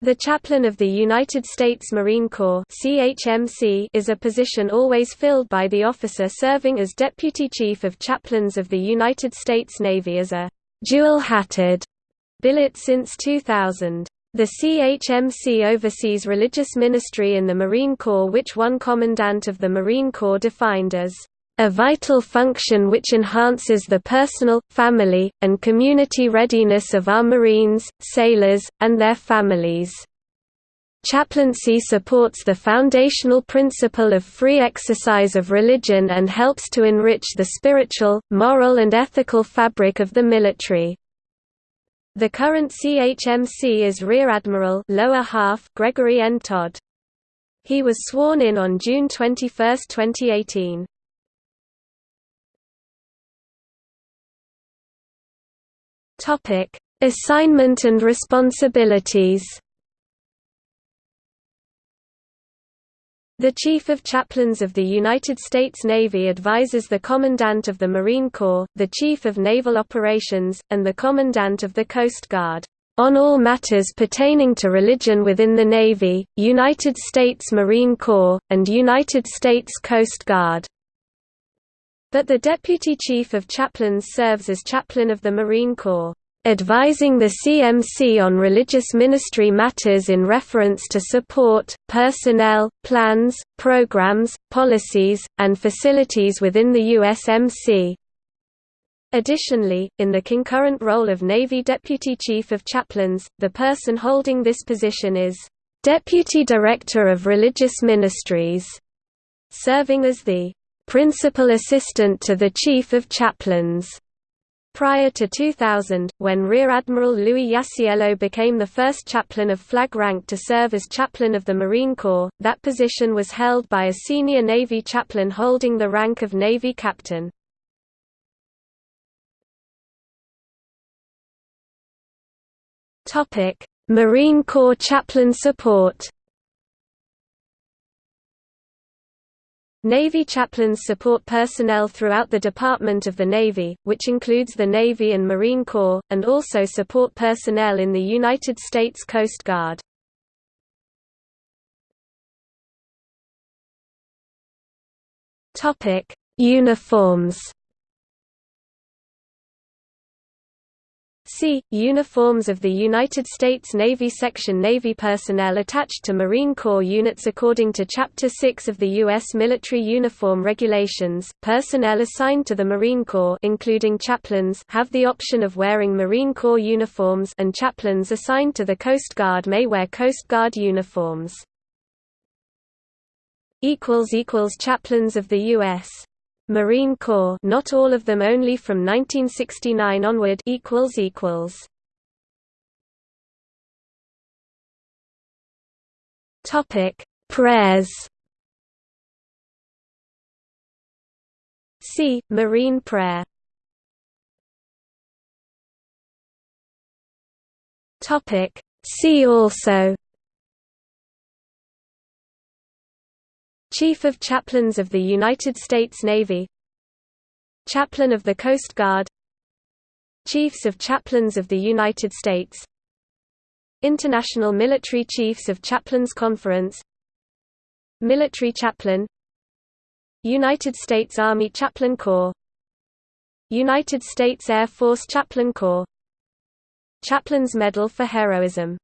The Chaplain of the United States Marine Corps CHMC is a position always filled by the officer serving as Deputy Chief of Chaplains of the United States Navy as a dual-hatted billet since 2000. The CHMC oversees religious ministry in the Marine Corps which one Commandant of the Marine Corps defined as a vital function which enhances the personal, family, and community readiness of our Marines, sailors, and their families. Chaplaincy supports the foundational principle of free exercise of religion and helps to enrich the spiritual, moral and ethical fabric of the military. The current CHMC is Rear Admiral lower half Gregory N. Todd. He was sworn in on June 21, 2018. Topic: Assignment and responsibilities. The Chief of Chaplains of the United States Navy advises the Commandant of the Marine Corps, the Chief of Naval Operations, and the Commandant of the Coast Guard, "...on all matters pertaining to religion within the Navy, United States Marine Corps, and United States Coast Guard." But the Deputy Chief of Chaplains serves as Chaplain of the Marine Corps, advising the CMC on religious ministry matters in reference to support, personnel, plans, programs, policies, and facilities within the USMC. Additionally, in the concurrent role of Navy Deputy Chief of Chaplains, the person holding this position is Deputy Director of Religious Ministries, serving as the principal assistant to the Chief of Chaplains. Prior to 2000, when Rear Admiral Louis Iasiello became the first chaplain of flag rank to serve as chaplain of the Marine Corps, that position was held by a senior Navy chaplain holding the rank of Navy captain. Marine Corps chaplain support Navy chaplains support personnel throughout the Department of the Navy, which includes the Navy and Marine Corps, and also support personnel in the United States Coast Guard. Uniforms See, Uniforms of the United States Navy Section Navy personnel attached to Marine Corps units According to Chapter 6 of the U.S. Military Uniform Regulations, personnel assigned to the Marine Corps including chaplains have the option of wearing Marine Corps uniforms and chaplains assigned to the Coast Guard may wear Coast Guard uniforms. Chaplains of the U.S. Marine Corps not all of them only from 1969 onward equals equals. Topic Prayers. See Marine prayer. Topic See also Chief of Chaplains of the United States Navy Chaplain of the Coast Guard Chiefs of Chaplains of the United States International Military Chiefs of Chaplains Conference Military Chaplain United States Army Chaplain Corps United States Air Force Chaplain Corps Chaplain's Medal for Heroism